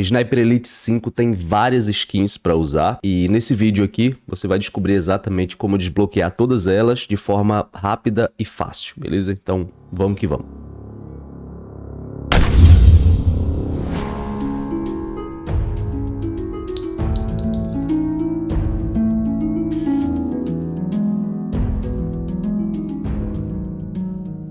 Sniper Elite 5 tem várias skins para usar e nesse vídeo aqui você vai descobrir exatamente como desbloquear todas elas de forma rápida e fácil, beleza? Então vamos que vamos.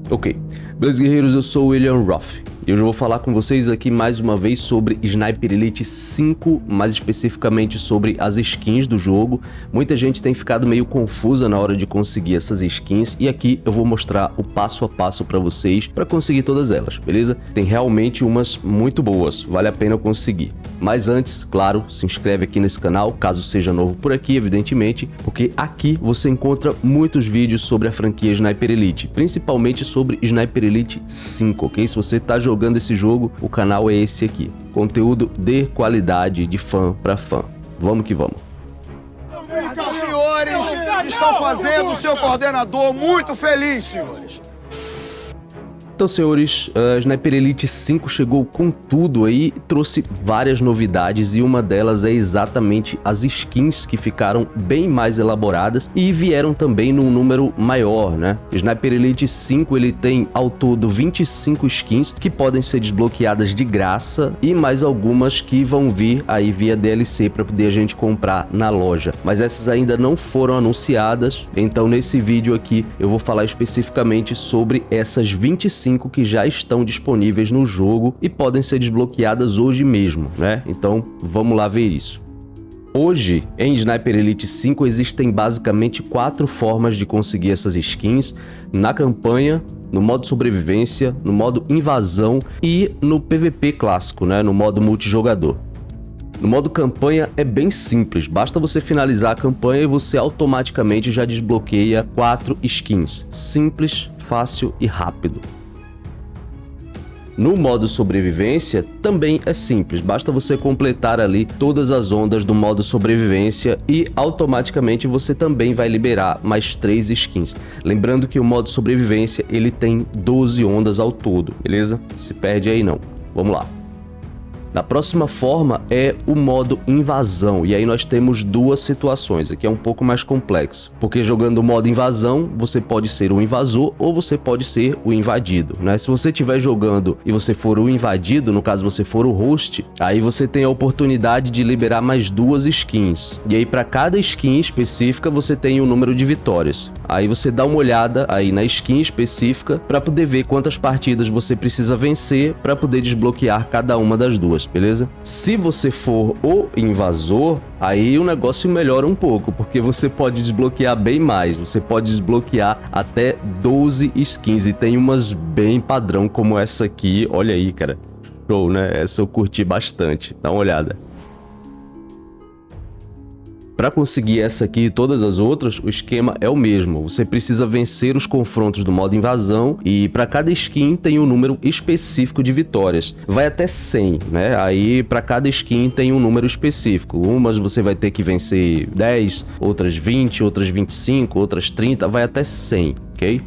Ok, beleza guerreiros, eu sou o William Roth e hoje eu vou falar com vocês aqui mais uma vez sobre Sniper Elite 5, mais especificamente sobre as skins do jogo. Muita gente tem ficado meio confusa na hora de conseguir essas skins e aqui eu vou mostrar o passo a passo para vocês para conseguir todas elas, beleza? Tem realmente umas muito boas, vale a pena conseguir. Mas antes, claro, se inscreve aqui nesse canal, caso seja novo por aqui, evidentemente, porque aqui você encontra muitos vídeos sobre a franquia Sniper Elite, principalmente sobre Sniper Elite 5, ok? Se você está jogando esse jogo, o canal é esse aqui. Conteúdo de qualidade, de fã para fã. Vamos que vamos. Os senhores estão fazendo o seu coordenador muito feliz, senhores. Então, senhores, a Sniper Elite 5 chegou com tudo aí, trouxe várias novidades e uma delas é exatamente as skins que ficaram bem mais elaboradas e vieram também num número maior, né? Sniper Elite 5 ele tem ao todo 25 skins que podem ser desbloqueadas de graça e mais algumas que vão vir aí via DLC para poder a gente comprar na loja. Mas essas ainda não foram anunciadas, então nesse vídeo aqui eu vou falar especificamente sobre essas 25 5 que já estão disponíveis no jogo e podem ser desbloqueadas hoje mesmo, né? Então vamos lá ver isso. Hoje, em Sniper Elite 5 existem basicamente quatro formas de conseguir essas skins na campanha, no modo sobrevivência, no modo invasão e no PVP clássico, né, no modo multijogador. No modo campanha é bem simples, basta você finalizar a campanha e você automaticamente já desbloqueia quatro skins, simples, fácil e rápido. No modo sobrevivência, também é simples, basta você completar ali todas as ondas do modo sobrevivência e automaticamente você também vai liberar mais 3 skins. Lembrando que o modo sobrevivência ele tem 12 ondas ao todo, beleza? Se perde aí não. Vamos lá. Na próxima forma é o modo invasão, e aí nós temos duas situações, aqui é um pouco mais complexo, porque jogando o modo invasão, você pode ser o invasor ou você pode ser o invadido, né? Se você estiver jogando e você for o invadido, no caso você for o host, aí você tem a oportunidade de liberar mais duas skins, e aí para cada skin específica você tem o um número de vitórias. Aí você dá uma olhada aí na skin específica para poder ver quantas partidas você precisa vencer para poder desbloquear cada uma das duas beleza? Se você for o invasor, aí o negócio melhora um pouco, porque você pode desbloquear bem mais, você pode desbloquear até 12 skins, e tem umas bem padrão como essa aqui, olha aí, cara. Show, né? Essa eu curti bastante, dá uma olhada. Para conseguir essa aqui e todas as outras, o esquema é o mesmo. Você precisa vencer os confrontos do modo invasão e para cada skin tem um número específico de vitórias. Vai até 100, né? Aí para cada skin tem um número específico. Umas você vai ter que vencer 10, outras 20, outras 25, outras 30, vai até 100, ok?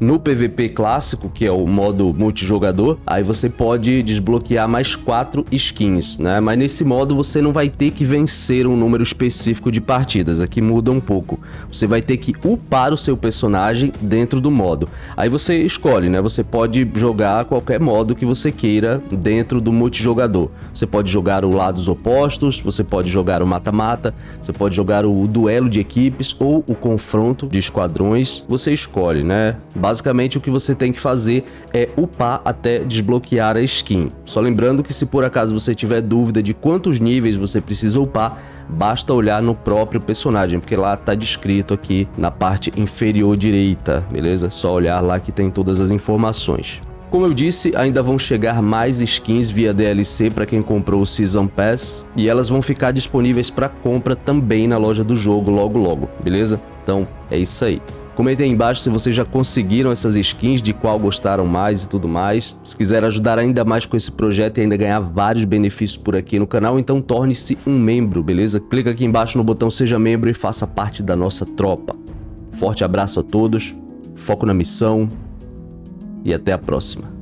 No PVP clássico, que é o modo multijogador, aí você pode desbloquear mais quatro skins, né? Mas nesse modo você não vai ter que vencer um número específico de partidas, aqui muda um pouco. Você vai ter que upar o seu personagem dentro do modo. Aí você escolhe, né? Você pode jogar qualquer modo que você queira dentro do multijogador. Você pode jogar o lados opostos, você pode jogar o mata-mata, você pode jogar o duelo de equipes ou o confronto de esquadrões. Você escolhe, né? Basicamente o que você tem que fazer é upar até desbloquear a skin. Só lembrando que se por acaso você tiver dúvida de quantos níveis você precisa upar, basta olhar no próprio personagem, porque lá está descrito aqui na parte inferior direita, beleza? Só olhar lá que tem todas as informações. Como eu disse, ainda vão chegar mais skins via DLC para quem comprou o Season Pass e elas vão ficar disponíveis para compra também na loja do jogo logo logo, beleza? Então é isso aí. Comentem aí embaixo se vocês já conseguiram essas skins, de qual gostaram mais e tudo mais. Se quiser ajudar ainda mais com esse projeto e ainda ganhar vários benefícios por aqui no canal, então torne-se um membro, beleza? Clica aqui embaixo no botão seja membro e faça parte da nossa tropa. Forte abraço a todos, foco na missão e até a próxima.